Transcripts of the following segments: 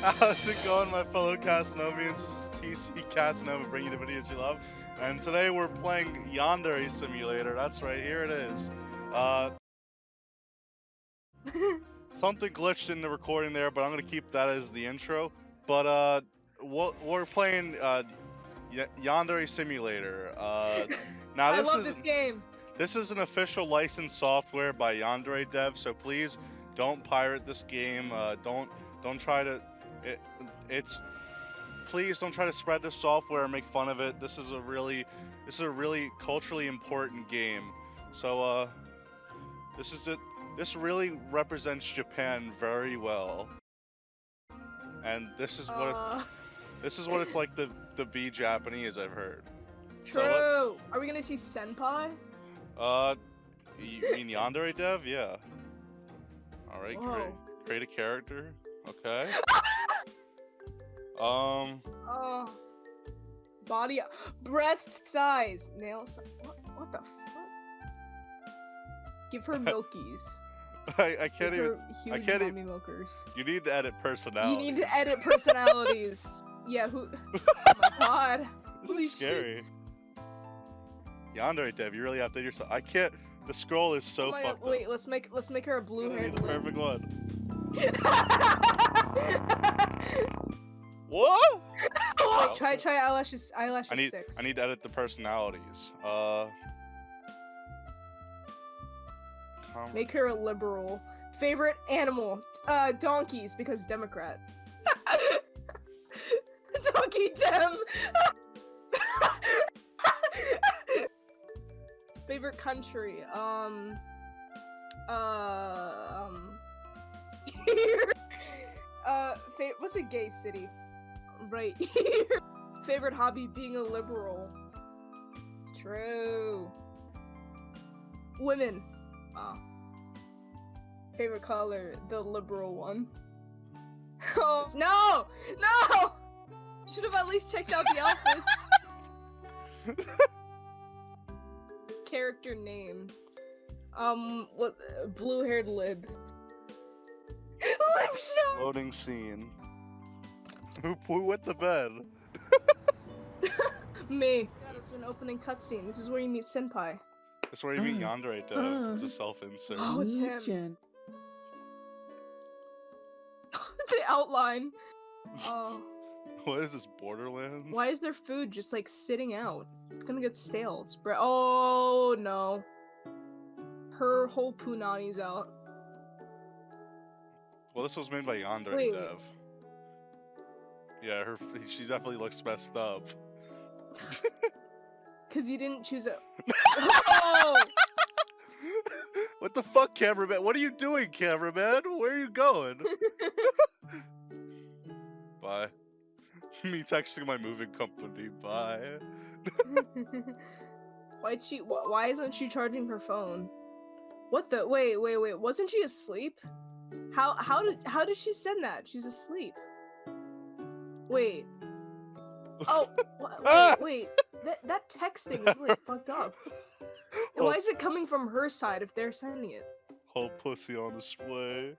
How's it going, my fellow Casanomians? This is TC Casanova bringing you the videos you love. And today we're playing Yandere Simulator. That's right, here it is. Uh, something glitched in the recording there, but I'm going to keep that as the intro. But uh, we're playing uh, Yandere Simulator. Uh, now I this love is this game. this is an official licensed software by Yandere Dev, so please don't pirate this game. Uh, don't don't try to. It, it's please don't try to spread this software and make fun of it. This is a really this is a really culturally important game. So uh, this is it. This really represents Japan very well. And this is what it's Uh, this is what it's like to to be Japanese. I've heard. true. So Are we gonna see senpai? Uh, you mean Yandere Dev? Yeah. All right, create, create a character. Okay. Um, Oh. Body, breast size, nail size. What, what the fuck? Give her milkies. I, I can't Give even. huge I can't e- mommy milkers. You need to edit personality. You need to edit personalities. yeah, who? Oh my god. this holy is shit. scary. Yandere Dev, you really have to do yourself. I can't. The scroll is so Oh my- fucked wait, let's make let's make her a blue haired the perfect one. Wait, What? try try eyelashes eyelashes I need. six. I need to edit the personalities. Uh. conver- Make her a liberal. Favorite animal? Uh, donkeys because Democrat. Donkey Dem. Favorite country? Um. Uh. Um. Here. Uh. Fa- what's a gay city? Right here. Favorite hobby? Being a liberal. True. Women. Oh. Favorite color, the liberal one. Oh no! No! Should have at least checked out the outfits. Character name. Um, what? Blue-haired lib. Lip shot. Loading scene. Who who wet the bed? Me. That is an opening cutscene. This is where you meet Senpai. That's where you meet Uh, Yandere Dev. It's a uh. self-insert. Oh, it's him. Legion. the outline. Oh. What is this, Borderlands? Why is their food just like sitting out? It's gonna get stale. It's bre- oh no. Her whole punani's out. Well, this was made by Yandere Wait, wait. Yeah, her she definitely looks messed up. Cause you didn't choose a Oh! what the fuck, cameraman? What are you doing, cameraman? Where are you going? Bye. Me texting my moving company. Bye. Why'd she wh- why isn't she charging her phone? What the wait, wait, wait, wasn't she asleep? How how did how did she send that? She's asleep. Wait. Oh wait, wait. That that text thing is really fucked up. Why is it coming from her side if they're sending it? whole pussy on display.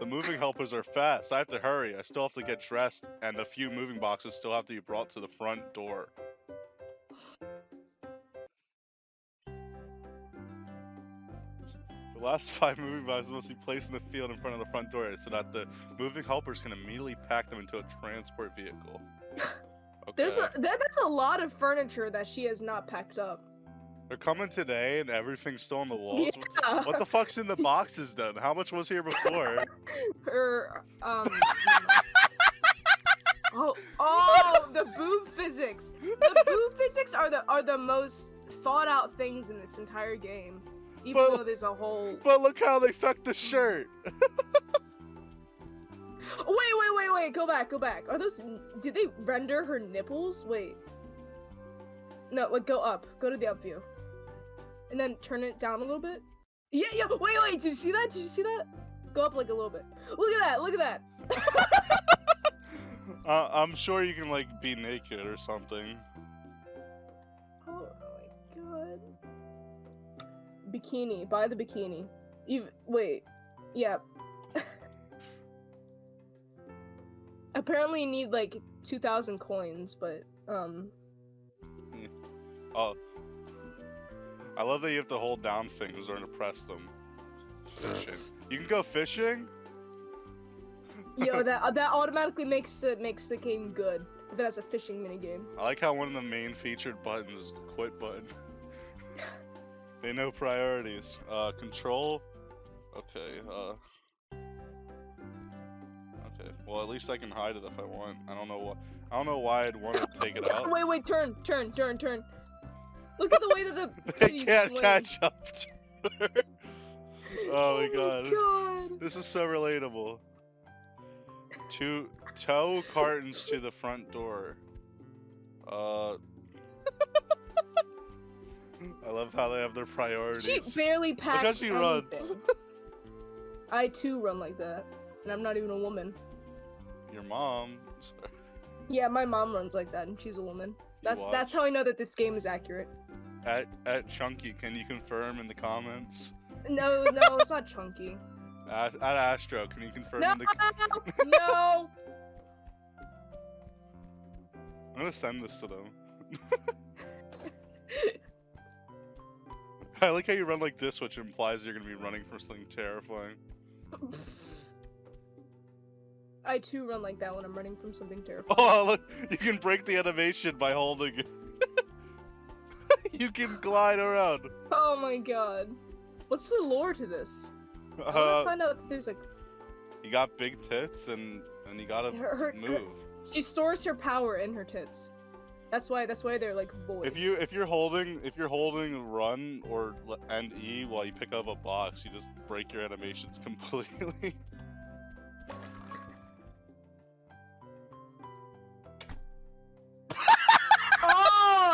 The moving helpers are fast. I have to hurry. I still have to get dressed, and a few moving boxes still have to be brought to the front door. Last five moving boxes must be placed in the field in front of the front door so that the moving helpers can immediately pack them into a transport vehicle. Okay. There's a that, that's a lot of furniture that she has not packed up. They're coming today and everything's still on the walls. Yeah. What the fuck's in the boxes then? How much was here before? Her um Oh oh the boob physics. The boob physics are the are the most thought out things in this entire game. Even But- though there's a whole but look how they fucked the shirt. Wait, wait, wait, wait, go back, go back. Are those did they render her nipples? Wait. No, wait, go up. Go to the up view. And then turn it down a little bit. Yeah, yeah, wait, wait, did you see that? Did you see that? Go up like a little bit. Look at that, look at that. Uh, I'm sure you can like be naked or something. Bikini. Buy the bikini. You wait. Yeah. Apparently, you need like two thousand coins, but um, Oh. I love that you have to hold down things or to press them. Fishing. You can go fishing? yo, that that automatically makes the makes the game good if it has a fishing mini game. I like how one of the main featured buttons is the quit button. they know priorities. Uh, control. Okay, uh. Okay, well at least I can hide it if I want. I don't know what. I don't know why I'd want to take it out. Wait, wait, turn, turn, turn, turn. Look at the way that the they can't swing. catch up to her. Oh my god. god. This is so relatable. Two tow cartons to the front door. Uh. I love how they have their priorities. She barely Look packed how she runs. I too run like that, and I'm not even a woman. Your mom. Yeah, my mom runs like that, and she's a woman. That's that's how I know that this game is accurate. At at Chunky, can you confirm in the comments? No, no, it's not chunky. At, at Astro, can you confirm No, in the? no. I'm gonna send this to them. I like how you run like this, which implies you're gonna be running from something terrifying. I too run like that when I'm running from something terrifying. Oh, look, you can break the animation by holding it. you can glide around. Oh my god. What's the lore to this? I want to Uh, find out if there's like you got big tits and and you gotta her, her, her- move. she stores her power in her tits. That's why that's why they're like void. If you if you're holding if you're holding run or l- and E while you pick up a box, you just break your animations completely.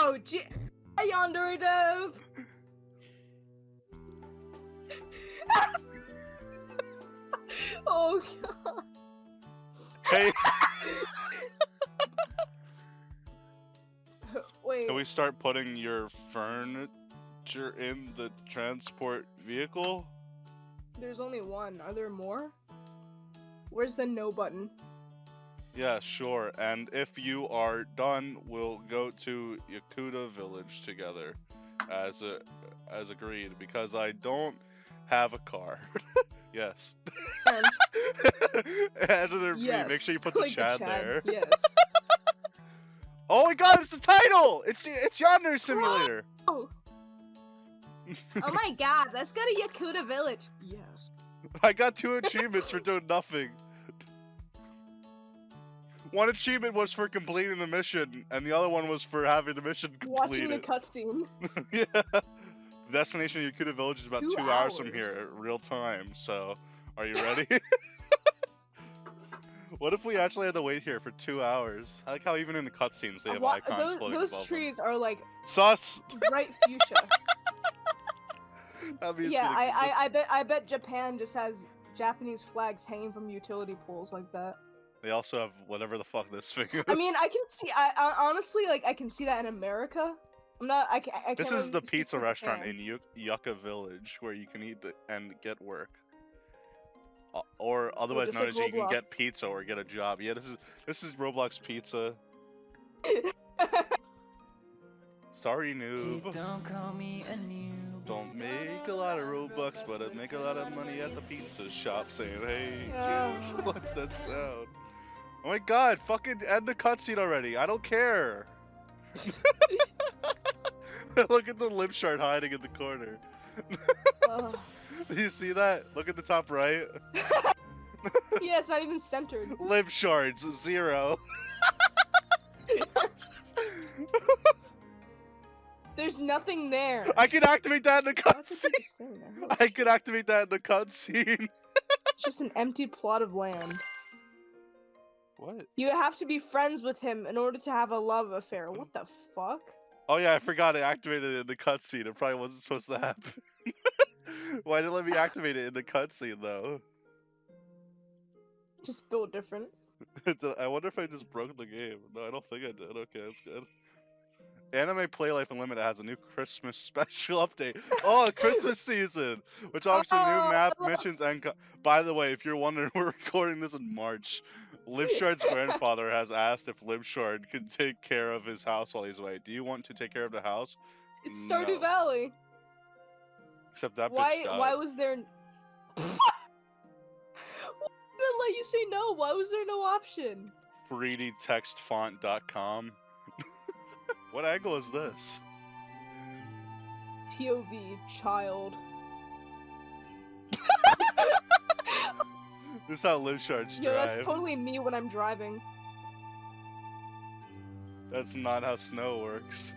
Oh, gee, Hi, Yandere Dev. oh god. hey, Wait. can we start putting your furniture in the transport vehicle? There's only one. Are there more? Where's the no button? Yeah, sure. And if you are done, we'll go to Yakuta Village together, as a, as agreed. Because I don't have a car. yes. And B, yes. make sure you put the like Chad, there. Yes. Oh my God! It's the title. It's it's Yonder Simulator. oh. oh my god, let's go to Yakuta Village. Yes. I got two achievements for doing nothing. One achievement was for completing the mission, and the other one was for having the mission completed. Watching the cutscene. yeah. Destination Yakuta Village is about Two two, hours. from here, real time. So, are you ready? what if we actually had to wait here for two hours? I like how even in the cutscenes they uh, have Wa- icons those floating those above trees are like them. Sus. bright fuchsia. Yeah, I, I I bet I bet Japan just has Japanese flags hanging from utility poles like that. They also have whatever the fuck this thing is. I mean, I can see. I, I honestly like. I can see that in America. I'm not. I, I can't this is really the pizza restaurant in Yu- Yucca Village where you can eat the, and get work. Or otherwise known like as you can get pizza or get a job. Yeah, this is this is Roblox Pizza. Sorry, noob. Don't call me a noob. Don't make a lot of Robux, but I make a lot of money at the pizza shop saying, hey, Oh. kids, what's that sound? Oh my god, fucking end the cutscene already. I don't care. Look at the Libshard hiding in the corner. Ugh. Do you see that? Look at the top right. yeah, it's not even centered. Libshards, zero. There's nothing there. I can activate that in the Why would you cutscene. I can activate that in the cutscene. It's just an empty plot of land. What? You have to be friends with him in order to have a love affair. What the fuck? Oh yeah, I forgot I activated it in the cutscene. It probably wasn't supposed to happen. Why did it let me activate it in the cutscene though? Just built different. I wonder if I just broke the game. No, I don't think I did. Okay, that's good. Anime Play Life Unlimited has a new Christmas special update. Oh, Christmas season, which offers new map Oh. missions and. By the way, if you're wondering, we're recording this in March. Libshard's grandfather has asked if Libshard could take care of his house while he's away. Do you want to take care of the house? It's Stardew No. Valley. Except that Why? bitch died. Why was there? Why did it let you say no? Why was there no option? 3dtextfont.com. what angle is this? POV child. This is how Libshards Yo, drive. that's totally me when I'm driving. That's not how snow works.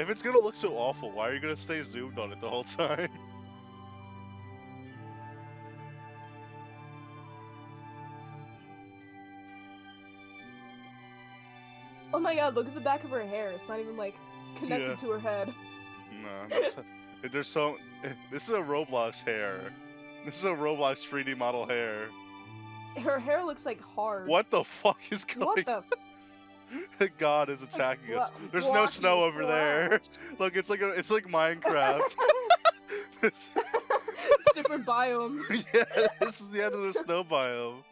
If it's gonna look so awful, why are you gonna stay zoomed on it the whole time? Oh my god, look at the back of her hair. It's not even like connected Yeah. to her head. no, there's so. This is a Roblox hair. This is a Roblox 3D model hair. Her hair looks like hard. What the fuck is going? What the? f- God is attacking us. There's no snow over there. Look, it's like a, it's like Minecraft. it's different biomes. yeah, this is the end of the snow biome.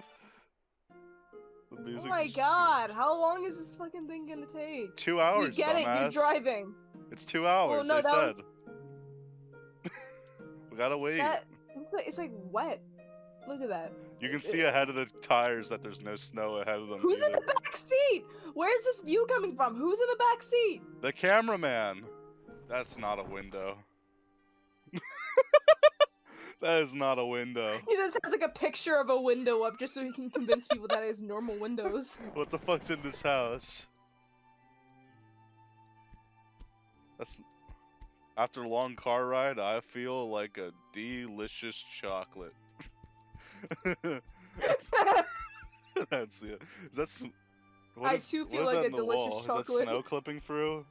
The Oh my god, how long is this fucking thing gonna take? Two hours. you get it, you're driving. It's two hours. no, they that said. was- We gotta wait. That it's like, it's wet. Look at that. You can see ahead of the tires that there's no snow ahead of them. Who's in the back seat? Where's this view coming from? Who's in the back seat? The cameraman. That's not a window. that is not a window. He just has like a picture of a window up just so he can convince people that it is normal windows. What the fuck's in this house? That's after a long car ride, I feel like a delicious chocolate. That's it. that s- what I is- too feel is like a delicious wall? Is chocolate. that snow clipping through?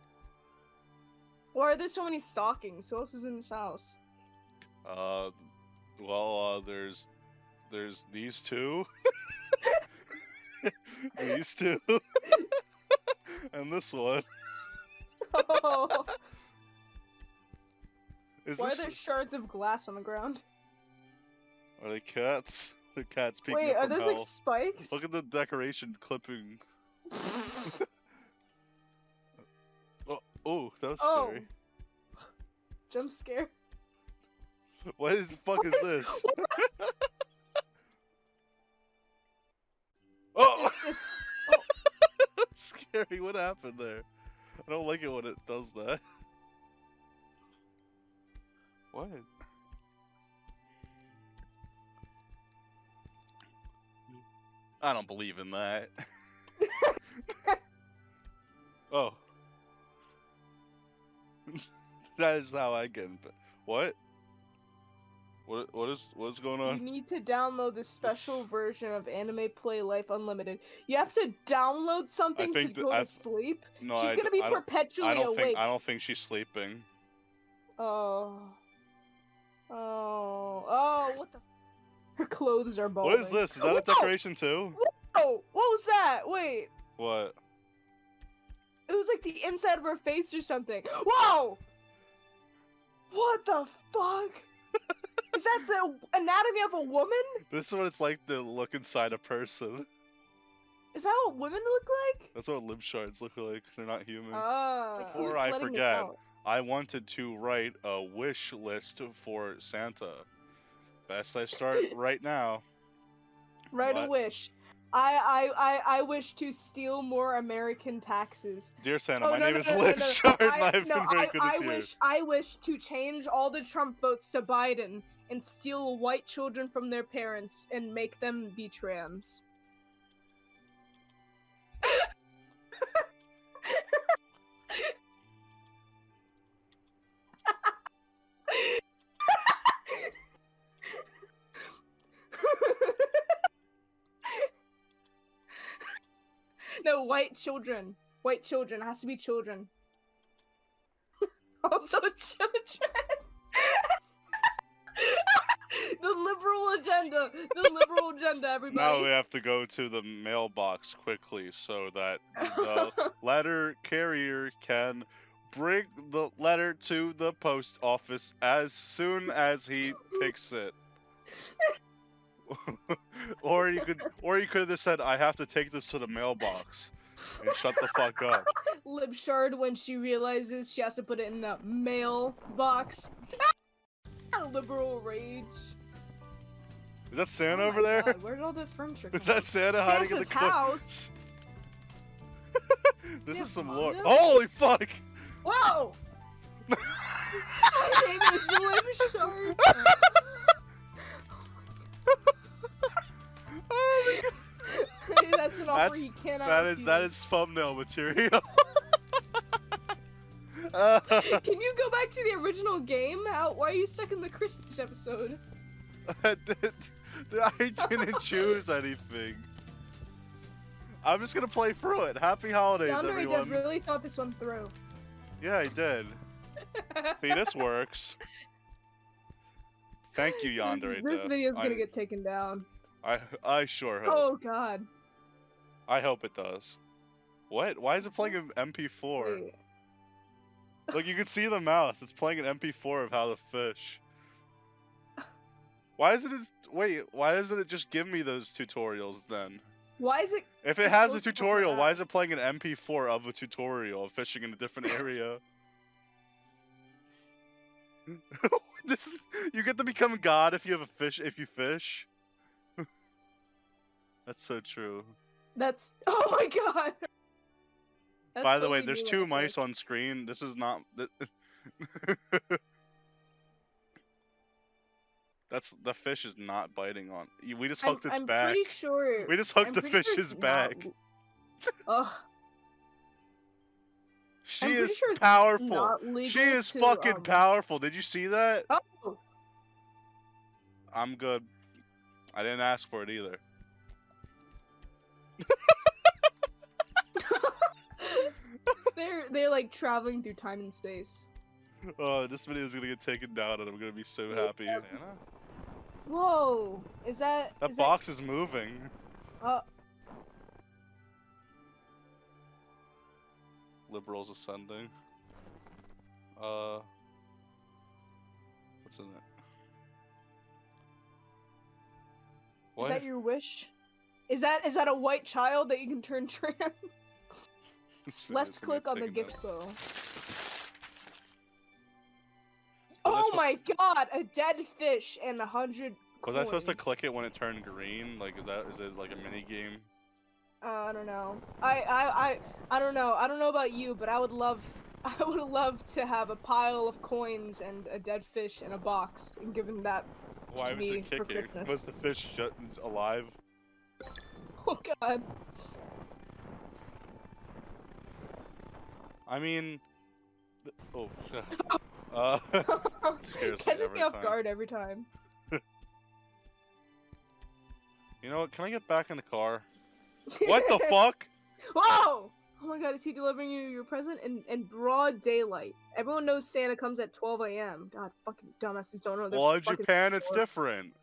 Why are there so many stockings? Who else is in this house? Uh, well, uh, there's there's these two, these two, and this one. Oh, Is why are there shards of glass on the ground? are they cats? The cats peeking Wait, are those hell. like spikes? Look at the decoration clipping. Oh, that Oh. Jump scare. What is the fuck is this? oh, It's, it's that's oh. scary. What happened there? I don't like it when it does that. What? I don't believe in that. oh. that is how I in. What? What? What is? What's going on? you need to download the special version of Anime Play Life Unlimited. You have to download something to go to I've- sleep. No, She's I, gonna be I don't, perpetually I don't awake. think. I don't think she's sleeping. Oh. Oh. Oh, what the? Her clothes are balding. What is this? Is that a decoration too? Oh, what was that? Wait. What? It was like the inside of her face or something. Whoa! What the fuck? is that the anatomy of a woman? This is what it's like to look inside a person. Is that what women look like? That's what Libshards look like. They're not human. Ah. Before I forget. I wanted to write a wish list for Santa. Best I start right now. Write a wish. I, I I I wish to steal more American taxes. Dear Santa, Oh, my no, name no, is no, no, no. Shard, and I, I've no, I, I wish I wish to change all the Trump votes to Biden and steal white children from their parents and make them be trans. White children. White children. It has to be children. also children. the liberal agenda. The liberal agenda, everybody. Now we have to go to the mailbox quickly so that the letter carrier can bring the letter to the post office as soon as he picks it. or you could or you could have said I have to take this to the mailbox and shut the fuck up. Libshard when she realizes she has to put it in the mailbox. Liberal rage. Is that Santa Oh over there? God, where did all the furniture come Is that Santa hiding in the Santa's house. this Is is some lore. Holy fuck! Whoa! My name is Libshard. That's an offer That's- he cannot That is that refuse. is thumbnail material. Uh, Can you go back to the original game? How? Why are you stuck in the Christmas episode? I didn't choose anything. I'm just gonna play through it. Happy holidays, Yandere everyone. Dev really thought this one through. Yeah, I did. See, this works. Thank you, this, Yandere. this Dev. video's gonna get taken down. I I sure hope. Oh god. I hope it does. What? Why is it playing an MP4? Wait. Look, you can see the mouse. It's playing an MP4 of how to fish. Why isn't it? Wait, why doesn't it just give me those tutorials then? Why is it? If it has a tutorial, why is it playing an MP4 of a tutorial of fishing in a different area? this is, you get to become god if you have a fish if you fish. That's so true. That's. Oh my god. That's By the way, there's two right mice on screen. This is not. That's the fish is not biting on. We just hooked I'm, its I'm back. pretty sure. We just hooked I'm the pretty sure fish's back. Ugh. She I'm is sure powerful. She is to, fucking um, powerful. Did you see that? Oh. I'm good. I didn't ask for it either. They're they're like traveling through time and space. Oh, this video is gonna get taken down, and I'm gonna be so Yeah. happy. Whoa! Is that That is box is moving. That, uh, Liberals ascending. Uh, what's in it? What? is that your wish? Is that is that a white child that you can turn trans? This video's Left click on the gift down. bow. Oh supposed- my god! A dead fish and a hundred. Was I supposed to click it when it turned green? Like, is that is it like a mini game? Uh, I don't know. I, I I I don't know. I don't know about you, but I would love I would love to have a pile of coins and a dead fish in a box and given that. Why was me it for kicking? Christmas. Was the fish shut alive? Oh god. I mean, oh shit. Uh, Catches me off time. guard every time. you know what? Can I get back in the car? What the fuck? Whoa! Oh my god, is he delivering you your present in, in broad daylight? Everyone knows Santa comes at 12 a.m. God, fucking dumbasses don't know. Well, in Japan, it's door. different.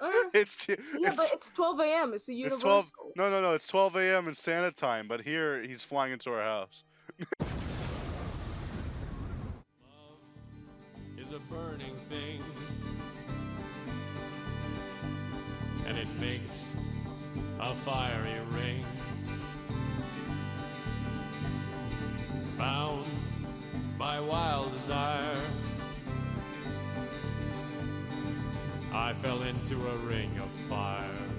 Uh, It's t- yeah, it's, but it's 12 a.m. It's a it's universal. 12. No, no, no. It's 12 a.m. in Santa time, but here he's flying into our house. Love is a burning thing, and it makes a fiery ring. Bound by wild desire, I fell into a ring of fire.